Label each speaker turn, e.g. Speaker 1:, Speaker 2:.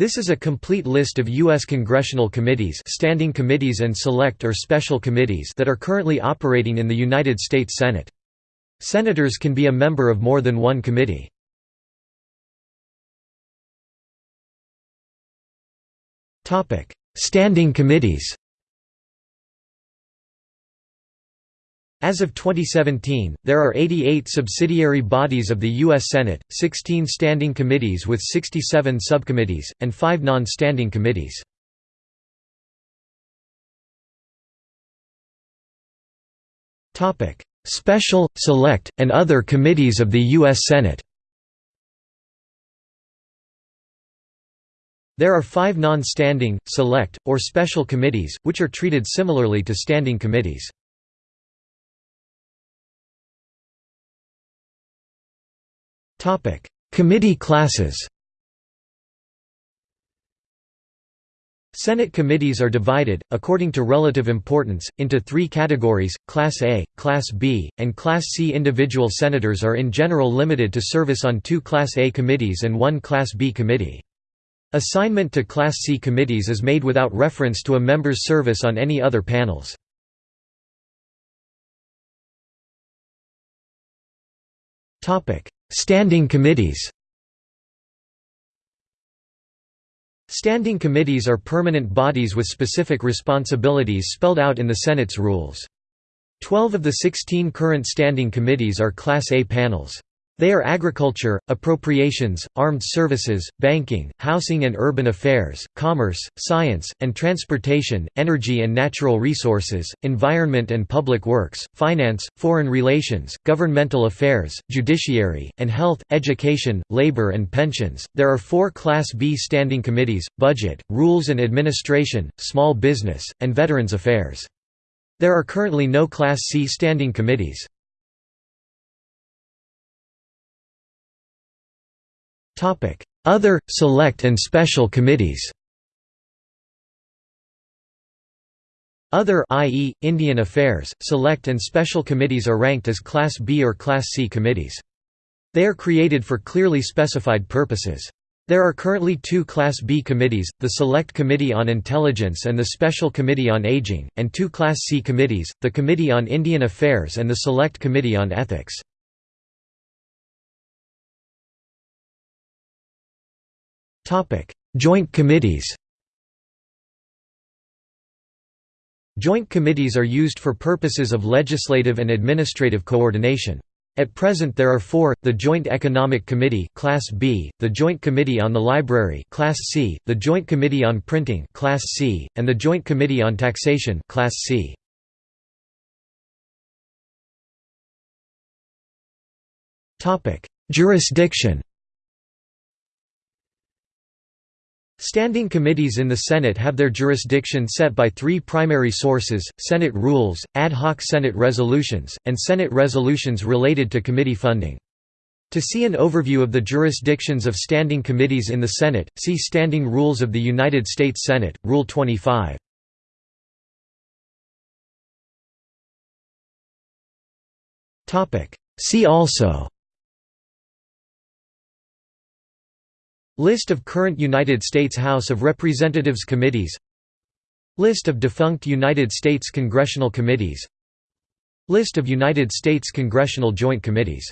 Speaker 1: This is a complete list of U.S. congressional committees standing committees and select or special committees that are currently operating in the United States Senate. Senators can be a member of more than one committee. Standing committees As of 2017, there are 88 subsidiary bodies of the U.S. Senate, 16 standing committees with 67 subcommittees, and 5 non-standing committees. Special, Select, and other committees of the U.S. Senate There are five non-standing, select, or special committees, which are treated similarly to standing committees. Topic: Committee classes. Senate committees are divided, according to relative importance, into three categories, Class A, Class B, and Class C. Individual senators are in general limited to service on two Class A committees and one Class B committee. Assignment to Class C committees is made without reference to a member's service on any other panels. Standing committees Standing committees are permanent bodies with specific responsibilities spelled out in the Senate's rules. Twelve of the 16 current standing committees are Class A panels. They are agriculture, appropriations, armed services, banking, housing and urban affairs, commerce, science, and transportation, energy and natural resources, environment and public works, finance, foreign relations, governmental affairs, judiciary, and health, education, labor and pensions. There are four Class B standing committees, budget, rules and administration, small business, and veterans affairs. There are currently no Class C standing committees. Other, select and special committees Other i.e., Indian Affairs, Select and Special Committees are ranked as Class B or Class C committees. They are created for clearly specified purposes. There are currently two Class B committees, the Select Committee on Intelligence and the Special Committee on Aging, and two Class C committees, the Committee on Indian Affairs and the Select Committee on Ethics. Joint committees Joint committees are used for purposes of legislative and administrative coordination. At present there are four, the Joint Economic Committee Class B, the Joint Committee on the Library Class C, the Joint Committee on Printing Class C, and the Joint Committee on Taxation Class C. Jurisdiction Standing committees in the Senate have their jurisdiction set by three primary sources, Senate rules, ad hoc Senate resolutions, and Senate resolutions related to committee funding. To see an overview of the jurisdictions of standing committees in the Senate, see Standing Rules of the United States Senate, Rule 25. See also List of current United States House of Representatives committees. List of defunct United States congressional committees. List of United States congressional joint committees